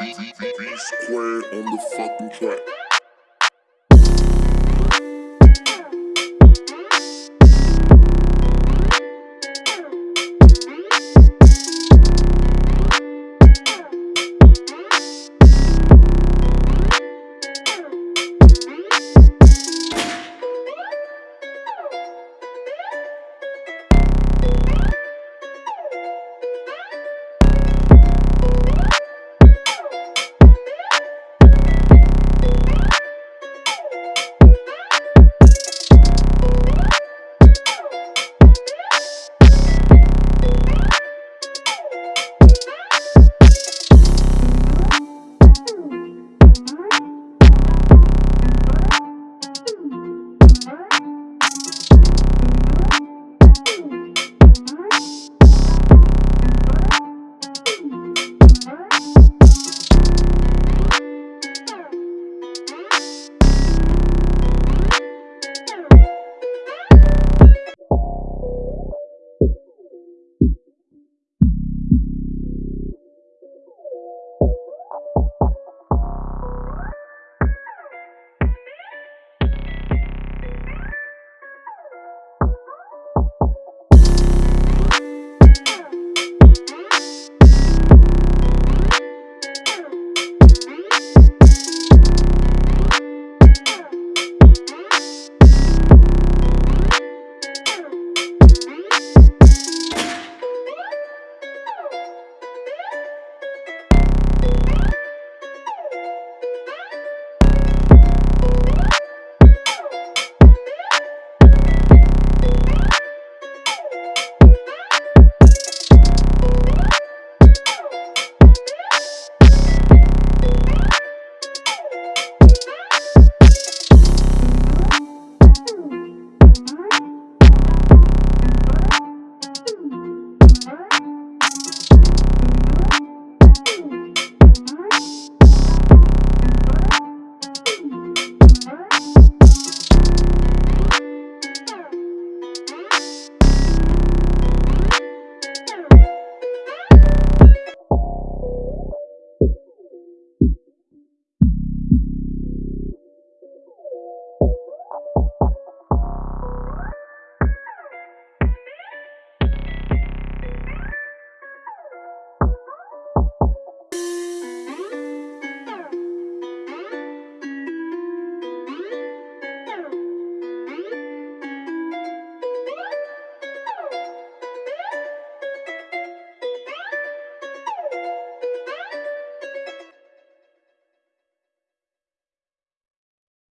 V Square on the fucking track.